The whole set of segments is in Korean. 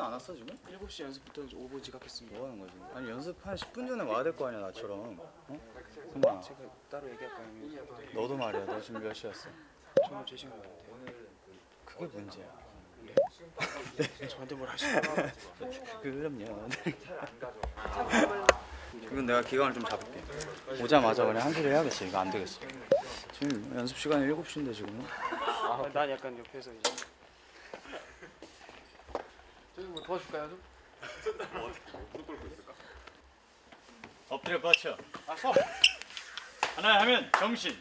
안 왔어 지금? 7시 연습부터 이제 5분 지각했습니다. 뭐 하는 거지? 아니 연습 한 10분 전에 와야 될 거 아니야 나처럼 어? 승관아 제가 따로 얘기할까요? 너도 말이야 너 지금 몇 시였어? 정말 제 시간 같아요. 그게 문제야 저한테 뭘 하시나요? 그럼요 이건 내가 기간을 좀 잡을게 오자마자 그냥 한 소리 해야겠어 이거 안 되겠어 지금 연습 시간이 7시인데 지금 아, 난 약간 옆에서 이제 저기 뭐 도와줄까요 좀? 엎드려 뻗쳐. 하나 하면 정신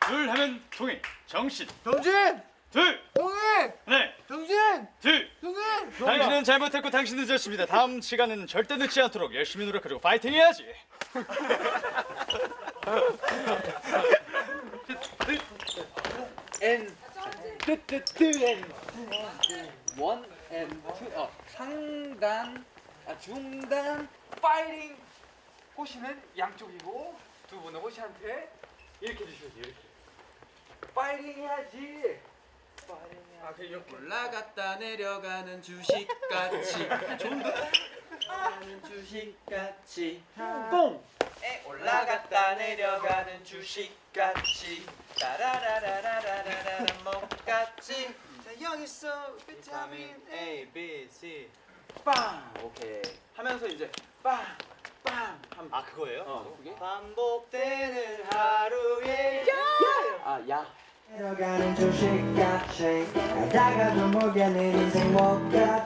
둘 하면 통일 정신. 정진! 둘. 동인! 하나 정진! 둘. 동인! 당신은 잘못했고 당신은 늦었습니다. 다음 시간에는 절대 늦지 않도록 열심히 노력하고 파이팅 해야지. N. 뜨 N 원 N 투 어, 상단 아, 중단 파이팅 호시는 양쪽이고 두 분은 호시한테 이렇게 주셔야지 이렇게. 파이팅 해야지. 아, 그 이렇게 올라갔다 내려가는 주식같이. 좋은데? 주식같이. 뽕! 에, 올라갔다 내려가는 주식같이. 따라라라라라라라 먹같이 자 여기서 비타민 A, B, C 빵! 오케이 하면서 이제 빵! 빵! 하면 아 그거예요? 어, 그게? 반복되는 하루에 아, 야. 내려가는 주식같이 가다가 좀 보게는 인생 못같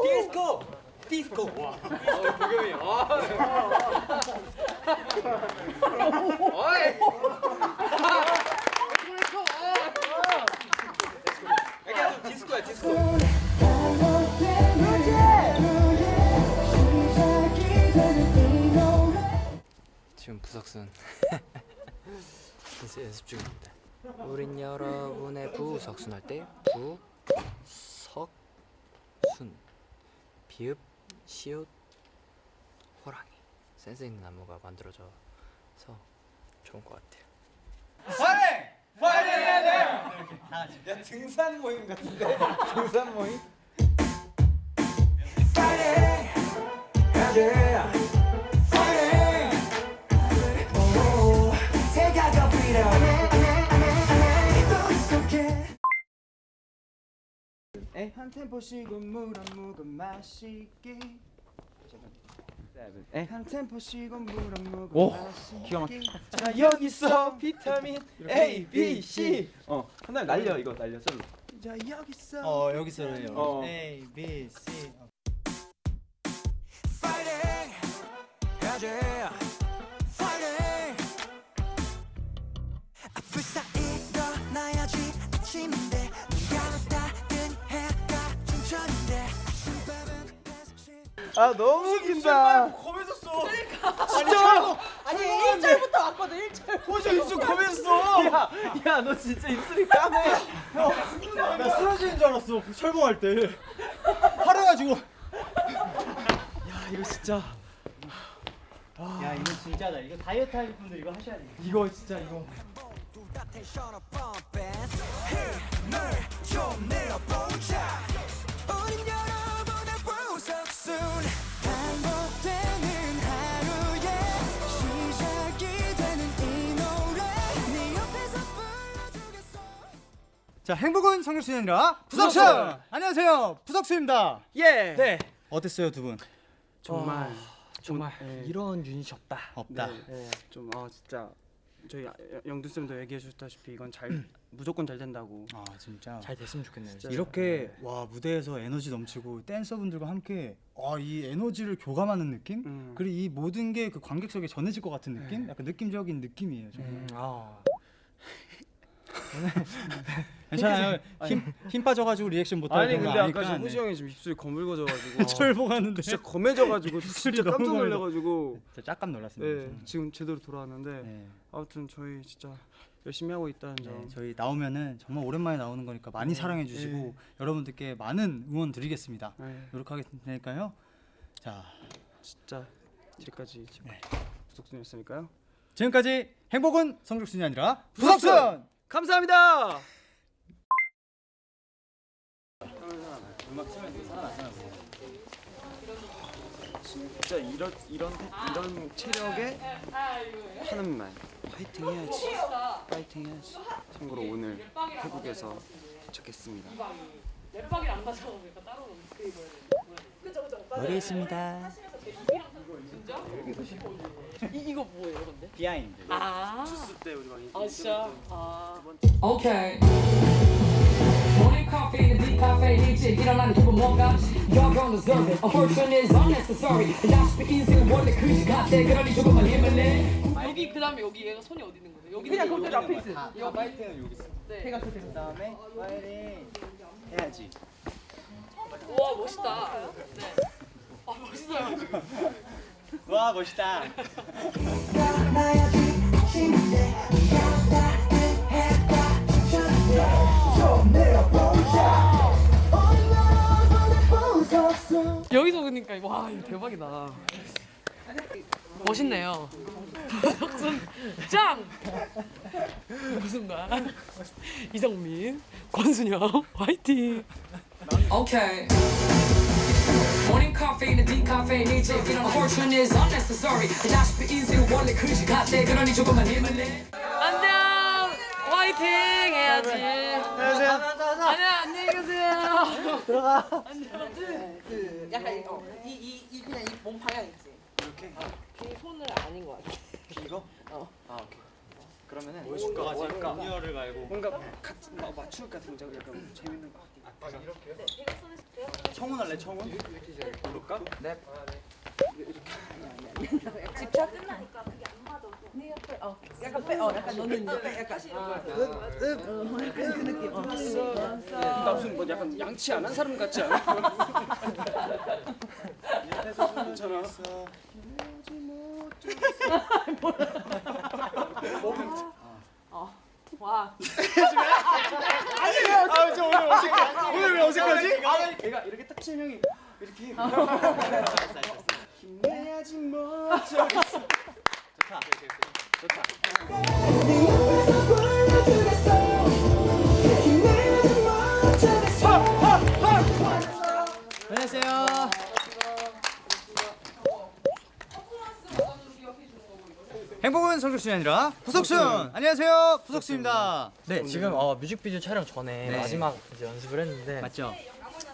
디스코! 디스코! 약간 좀 디스코야 디스코 반복되는 하루에 시작이 되는 이 노래. 지금 부석순. 연습, 연습 중입니다. 우린 여러분의 부석순 할 때 부 석 순 비읍 시옷 호랑이 센스 있는 안무가 만들어져서 좋은 것 같아요. 등산 모임 같은데? 등산 모임? 한 템포 쉬고 물한 모금 마시기 한 템포 쉬고 물한 모금 마시기 기가 막혀. 자 여기서 비타민 A, B, C. 어 하나 날려 이거 날려 솔로. 자 여기서 어. 여기서는요. 어. A, B, C. 불사 일어나야지 아 너무 웃긴다. 진짜! 아니 1절부터 왔거든 1절. 호주 입술 검했어! 야너 진짜 입술이 까매. 나 쓰러지는 줄 알았어 철봉할 때. 화려가지고. 야 이거 진짜. 야 이거 진짜다. 이거 다이어트 하실 분들 이거 하셔야 돼. 이거 진짜 이거. 우린 여러 자 행복은 성적순이 아니라 부석순! 안녕하세요. 부석순입니다. 예. 네. 어땠어요 두분? 정말 정말. 이런 유닛이 없다. 없다. 네, 좀아 진짜. 저희 영두 쌤도 얘기해 주셨다시피 이건 잘 무조건 잘 된다고. 아 진짜? 잘 됐으면 좋겠네요. 이렇게 와 무대에서 에너지 넘치고 댄서분들과 함께 아, 이 에너지를 교감하는 느낌? 음. 그리고 이 모든 게 그 관객석에 전해질 것 같은 느낌? 약간 느낌적인 느낌이에요 정말. 음, 아. 괜찮아요 힘, 힘 빠져가지고 리액션 못하는 아니 근데 아까 호시 네. 형이 지금 입술이 거물거져가지고 철봉하는데 진짜 검해져가지고 진짜 깜짝 너무 놀라가지고 진짜 짝감 놀랐습니다 네, 지금 제대로 돌아왔는데 네. 아무튼 저희 진짜 열심히 하고 있다는 점. 네, 저희 나오면은 정말 오랜만에 나오는 거니까 많이 사랑해 주시고 네. 여러분들께 많은 응원 드리겠습니다 네, 노력하겠으니까요 자 진짜 지금까지 네. 부석순이었으니까요. 지금까지 행복은 성적순이 아니라 부석순 감사합니다. 진짜 이런 이런 이런 체력에 하는 말. 파이팅 해야지. 파이팅 해야지. 참고로 오늘 태국에서 도착했습니다. 노래했습니다 이, 이거 뭐예요 근데? 비하인드 아, 주스 때 우리 막 아 진짜? 아 Okay. Morning coffee in the deep cafe, 일찍 일어나는 기분 뭔가 You're gonna deserve it. A fortune is unnecessary. 다시 인생 원래 그지 같아. 그러니 조금만 힘을 내. 여기 그 다음에 여기 얘가 손이 어디 있는 거예요? 여기 그냥 거기 앞에 있어 아, 파이팅은 여기 있어 네. 해가 그 다음에 파이팅 해야지 와 멋있다 네. 아 멋있어요. 와 멋있다. 여기서 보니까 와 대박이다. 멋있네요. 박순 짱! 무슨 말? 이성민 권순영 화이팅! Okay. Morning coffee in the deep cafe, 일찍 일어나. A fortune is unnecessary. 다시 인생 원래 그지 같아. 그러니 조금만 힘을 내. 안녕 화이팅 해야지 안녕하세요 안녕 안녕히 계세요 들어가 그 약간 이, 어, 이, 이, 이 그냥 이 몸 방향 있지 이렇게 이 손을 아닌 것 같아 이거? 어. 아 오케이 그러면은 뭘까? 음료를 말고 뭔가 같 이막 맞출 같은 거 약간 재밌는 거. 청혼 할래 청혼? 볼까? 집착 끝나니까 그게. 안 맞아 네 옆에 어. 약간 빼 어 약간 너는 이제 빼 약간 어, 약간 그 느낌. 어. 나 무슨 뭐 약간 양치 안 한 사람 같지 않아? 괜찮아. 와 아저 오늘 어색해. 오늘 왜 어색하지? 아, 얘가 이렇게 딱 치는 형이 이렇게. 힘내야지 뭐. 저기 있어. 안 행복은 성적순이 아니라 부석순 안녕하세요 부석순입니다 네, 지금 어, 뮤직비디오 촬영 전에 네. 마지막 이제 연습을 했는데 맞죠?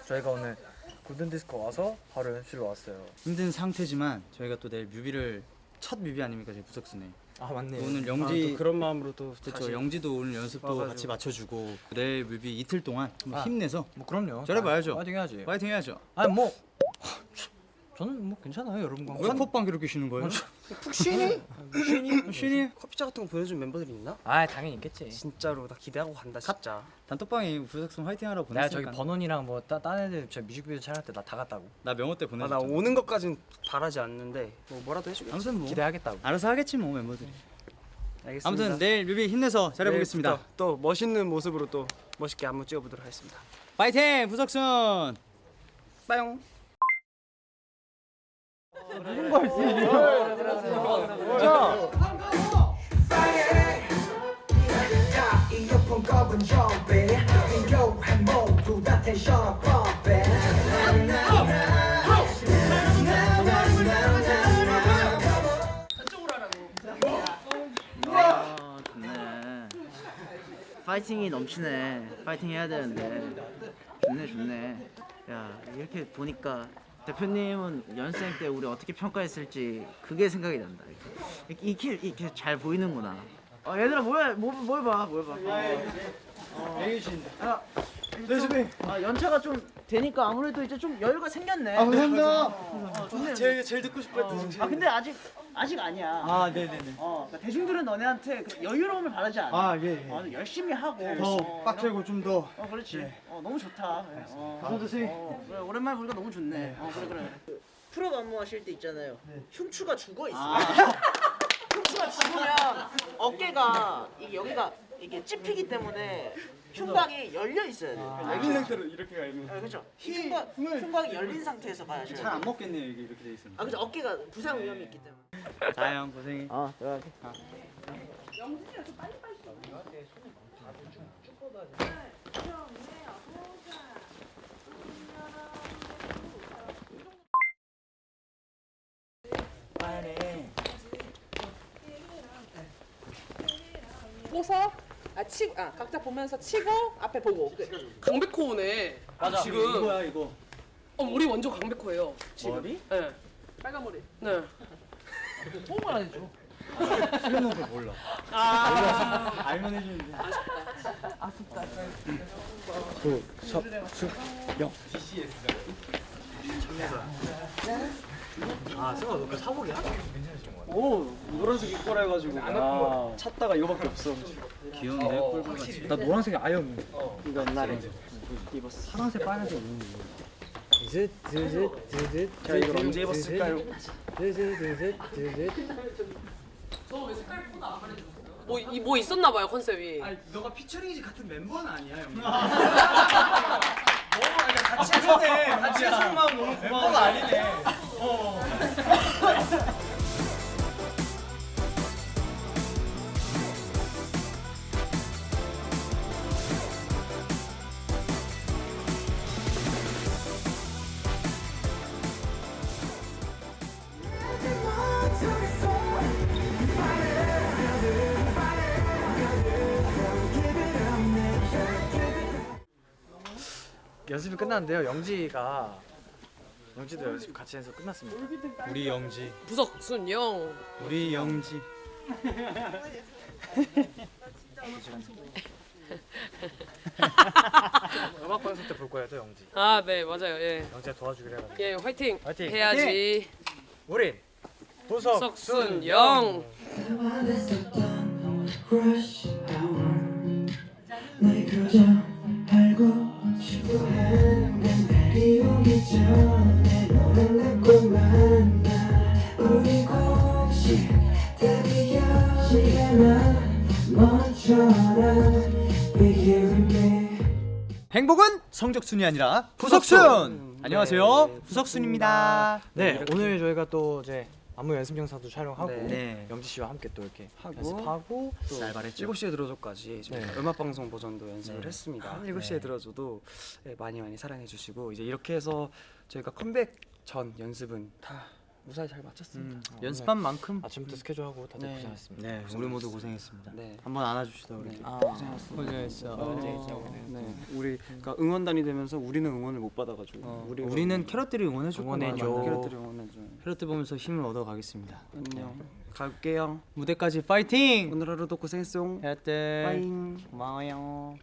저희가 오늘 골든 디스코 와서 바로 연출로 왔어요. 힘든 상태지만 저희가 또 내일 뮤비를 첫 뮤비 아닙니까 저희 부석순에 아 맞네요. 오늘 아, 영지 또 그런 마음으로 또 그렇죠 영지도 오늘 연습도 와가지고. 같이 맞춰주고 내일 뮤비 이틀 동안 아. 힘내서 뭐 그럼요. 잘해봐야죠. 파이팅 해야지. 파이팅 해야죠 아니 뭐 저는 뭐 괜찮아요 여러분과. 왜 콧방 그렇게 쉬는 거예요? 푹 쉬니? 쉬니? 쉬니? 커피차 같은 거 보내준 멤버들이 있나? 아 당연히 있겠지. 진짜로 나 기대하고 간다 진짜. 단톡방에 부석순 화이팅 하라고 보냈으니까 저기 번원이랑 뭐딴 애들 저 뮤직비디오 촬영 때나 다 갔다고. 나 명호 때 아, 보내줬잖아 나 오는 것까진 바라지 않는데 뭐 뭐라도 해주겠지. 아무튼 뭐 기대하겠다고. 알아서 하겠지 뭐 멤버들이 알겠습니다. 아무튼 내일 뮤비 힘내서 잘해보겠습니다 또 멋있는 모습으로 또 멋있게 안무 찍어보도록 하겠습니다. 파이팅 부석순 빠용. 텐션 펌핑 아 좋네. 파이팅이 넘치네. 파이팅 해야 되는데. 좋네 좋네. 야 이렇게 보니까 대표님은 연습생 때 우리 어떻게 평가했을지 그게 생각이 난다 이렇게 이렇게, 이렇게 잘 보이는구나 어, 얘들아 모여 모 모여봐 모여봐. 아, 레즈비. 아 연차가 좀 되니까 아무래도 이제 좀 여유가 생겼네. 아 감사합니다. 어, 좋네. 제일 제일 듣고 싶었던 어, 어. 아 근데 아직 아직 아니야. 아 네네네. 어, 그러니까 대중들은 너네한테 그 여유로움을 바라지 않아. 아 예. 예. 어, 열심히 하고. 더 어, 빡세고 좀 더. 어, 그렇지. 어, 너무 좋다. 어, 씨. 어, 그래, 오랜만에 보니까 너무 좋네. 어, 그래 그래. 프로 안무하실 때 있잖아요. 흉추가 죽어 있어. 흉추가 죽으면 어깨가 이게 여기가 이게 찝히기 때문에 흉곽이 열려 있어야 돼. 열린 상태로 이렇게 가 있는. 아, 그렇죠. 흉곽 흉곽이 열린 상태에서 봐야죠. 잘 안 먹겠네요 이게 이렇게 돼 있으면. 아, 그죠. 어깨가 부상 위험이 있기 때문에. 자영 고생해. 아, 들어가게. 보서 아 치, 아 각자 보면서 치고 앞에 보고. 강백호네. 맞아. 지금 이거야 이거. 어 머리 완전 강백호예요. 지금. 머리? 네. 빨간 머리. 네. 호응을 안 해줘. 수련은 거 몰라. 아, 알면 해주는데. 아쉽다. 아 승아 너그 사복이야? 오 노란색 입고 해가지고 아, 찾다가 이거밖에 없어. 귀여운데 꿀벌같이. 나 노란색이 아예 없는데. 이거 옛날에 입었어. 파란색 빨간색 없는데. 제가 이걸 언제 입었을까요? 뭐 이 뭐 있었나 봐요 컨셉이. 너가 피처링이지 같은 멤버는 아니야, 형. 뭐, 같이 해서네. 같이 해서 마음 너무 고마워. 멤버가 아니네. 어. 연습이 끝났는데요. 영지가 영지도 연습 같이 해서 끝났습니다. 우리 영지. 부석순 영. 우리 영지. 음악 방송 때 볼 거예요, 또 영지. 아 네 맞아요 예. 영지가 도와주기로 해가지고. 예 화이팅. 화이팅! 해야지. 우린 부석순 영. 행복은 성적순이 아니라 부석순. 안녕하세요. 부석순입니다. 네, 오늘 저희가 또 이제 안무 연습 영상도 촬영하고 네. 영지 씨와 함께 또 이렇게 하고 연습하고 또날 말했죠. 7시에 들어줘까지 좀 네. 음악 방송 버전도 연습을 네. 했습니다. 네. 7시에 들어줘도 네, 많이 많이 사랑해 주시고 이제 이렇게 해서 저희가 컴백 전 연습은 다 무사히 잘 마쳤습니다. 음, 연습한 만큼 아침부터 스케줄하고 다들 네. 고생했습니다. 네, 우리 모두 고생했습니다. 네. 한번 안아주시다 우리. 아, 고생했어. 어, 네. 우리 그러니까 응원단이 되면서 우리는 응원을 못 받아가지고 어, 우리 우리는 캐럿들이 응원해줄 응원해줘. 거야. 캐럿들이 응원해줘. 캐럿들 보면서 힘을 얻어가겠습니다. 안녕. 갈게요. 무대까지 파이팅! 오늘 하루도 고생했어. 캐럿들 빠잉. 고마워요.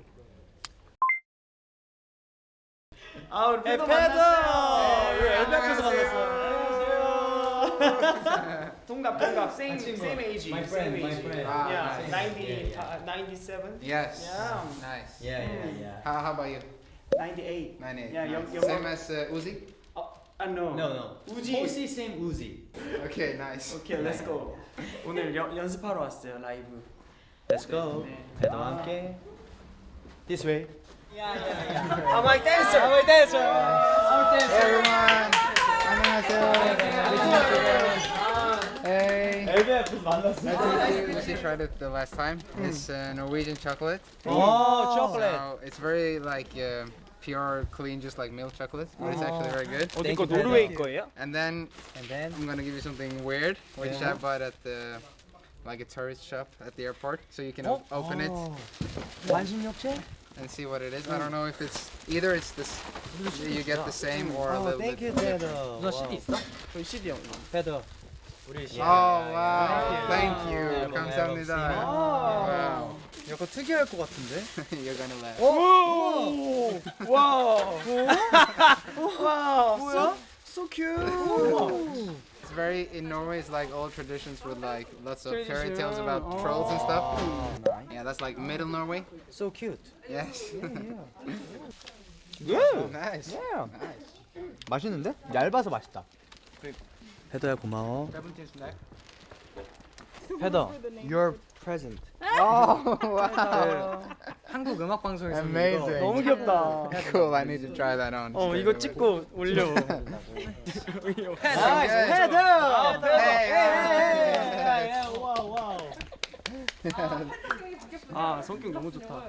아 우리 패더 만났어요. 우리 엘베 앞에서 만났어. 동갑 동갑 same same age same age yeah 90 uh, 97 Yes. yeah Nice. Yeah, yeah, yeah. How, how about you? 98 98. Yeah, your- nice. your Same mom- as uh, Uzi? 아 no No, no. 우지 Uzi same Uzi. Okay, nice. 오케이 let's go 오늘 연, 연습하러 왔어요 라이브 Let's go. 패더와 함께. This way. I'm my dancer I'm my dancer Hey everyone. 안녕하세요. Hey. 엘베 앞에서 만났어. Nice to meet you. Uzi tried it the last time. It's uh, Norwegian chocolate. 오, chocolate. So it's very like uh, pure, clean, just like milk chocolate, but it's actually very good. 어디 Thank 거 you, 노르웨이 Pedro. 거예요? And then And then I'm gonna give you something weird, which Yeah. I bought at the like a tourist shop at the airport, so you can o- open it 완숙욕체? and see what it is. I don't know if it's either it's this you get the same or a Oh, little thank bit. you, Pedro. 너 CD 있어? 저희 CD 형 Pedro. Oh wow! Thank you. 감사합니다. Wow. 약간 특이할 것 같은데? You're gonna laugh. 오! 와! 와! 뭐야? So cute. It's very in Norway. It's like old traditions with like lots of fairy Tradition. tales about trolls and stuff. Yeah, that's like middle Norway. So cute. Yes. Yeah. nice. Yeah. Nice. 맛있는데? 얇아서 맛있다. 헤더야 고마워. 헤더, your present. Oh wow! 한국 음악 방송에서 Amazing. 너무 귀엽다. Cool. I need to try that on. 어 straight 이거 away. 찍고 올려. Hey, hey. 와우 와우. 아 성격 너무 좋다.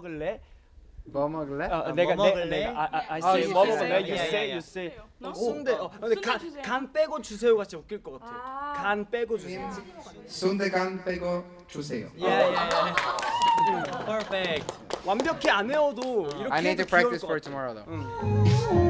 먹을래? 뭐 먹을래? 어, 내가 뭐 내, 먹을래? 내 가 아, 아, I 아, say 뭐 먹을래? You say, you? 어, 순대. 어, 근데 순대 간. 간 빼고 주세요 같이 웃길 것 같아. 아. 간 빼고 주세요. 순대 간 빼고 주세요. Perfect. 완벽히 안 외워도 이렇게 I need 해도 to 귀여울 practice 것 for 같아. tomorrow though.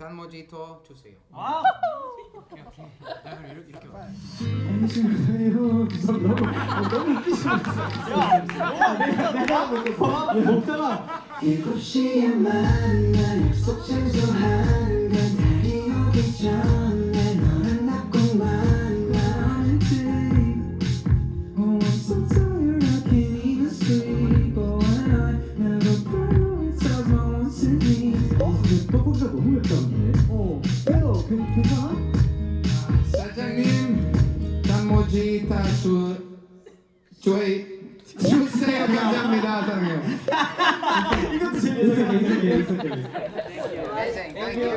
Thursday. 아까 건. This one is for Thursday. 사장님 단모지토 주세요. 아. 일곱 시에 만나 약속 장소한 건 달이 오기 전 떡볶이가 너무 맵다는데? 어 빼요 괜찮아? 사장님 단모지타 주 저희 주세요. 감사합니다, 사장님. 이것도 재밌어 Amazing. Thank you.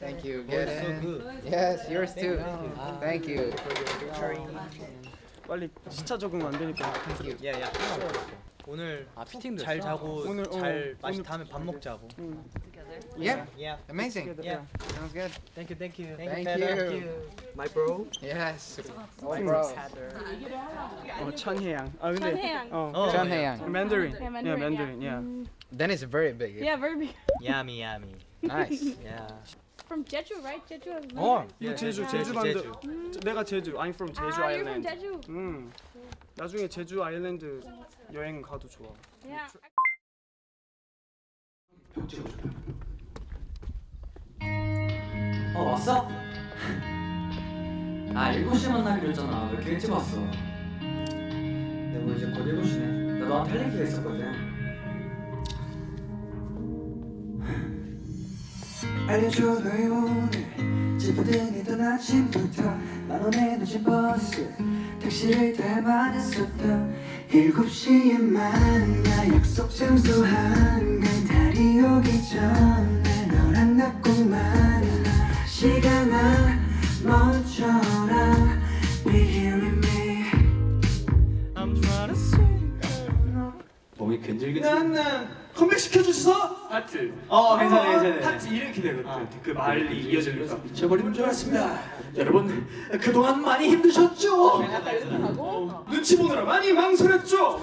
Thank you. Get in. Yes, yours too. Thank you. 빨리 시차 적응 안 되니까. Thank you. 야야. 오늘 아 피팅도 잘? 자고 오늘, 어, 잘 맛이 오늘- 다음에 밥 먹자고. Yeah. Yeah. Amazing. Yeah. Sounds good. Thank you, thank you. Thank you. My bro. Yes. My bro. 어 천혜양. 아 근데 천혜양. 어. 어. 천혜양. Mandarin. Yeah, Yeah, Mandarin, Mandarin. yeah. Yeah. Then it's very big. Yeah, very big. Yummy, yummy. Nice. Yeah. From Jeju, right? Jeju has 어. 이거 제주 제주, 제주 반도. 제주. 저- 내가 제주. I'm from 제주 ah, you're from 아일랜드. Jeju. 음. 나중에 제주 아일랜드 여행 가도 좋아. Yeah. 어 왔어? 아 7시에 만나기로 했잖아. 왜 이렇게 일찍 왔어? 내가 이제 곧 7시네. 나 너한테 할 얘기가 있었거든. 알려줘 너의 오늘. 지푸등이던 아침부터 만원에 늦은 버스 택시를 탈만 했었던 일곱 시에 만나 약속 장소 한간 달이 오기 전에 너랑 나 꼭 만나 시간아 멈춰라 Be here with me I'm trying to see. 몸이 근질근질 컴백 시켜주셔서 하트. 어 괜찮아, 괜찮아. 하트 이름 기대거든 그 말이 이어지면서 미쳐버리는 줄 알았습니다 여러분 그동안 많이 힘드셨죠? 눈치 보느라 많이 망설였죠?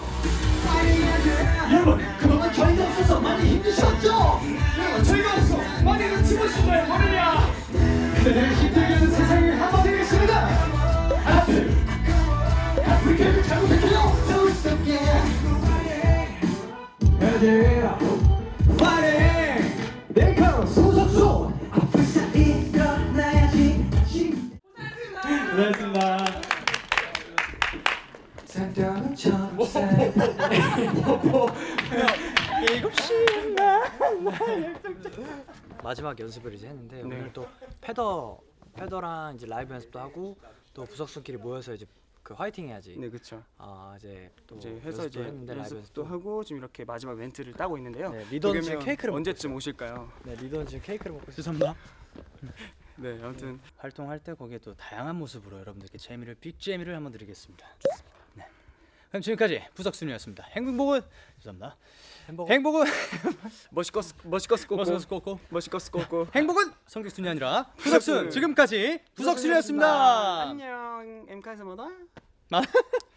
여러분 그대를 마지막 연습을 이제 했는데 네. 오늘 또 패더 패더랑 이제 라이브 연습도 하고 또 부석순끼리 모여서 이제 그 화이팅 해야지. 네, 그렇죠. 아 이제 또 이제 해서 이제 했는데 라이브 연습도 하고 지금 이렇게 마지막 멘트를 따고 있는데요. 네, 리더는 지금 케이크를 언제쯤 오실까요? 네 리더는 지금 케이크를 먹고. 죄송합니다. 네, 아무튼 활동할 때 거기에 또 다양한 모습으로 여러분들께 재미를 빅 재미를 한번 드리겠습니다. 네. 그럼 지금까지 부석순이었습니다. 행복은 죄송합니다. 행복 행복은 멋있거스 멋있거스 꼬꼬 멋있거스 꼬꼬 행복은 성격순이 아니라 부석순. 지금까지 부석순이었습니다. 안녕 엠카에서 뭐다? 아,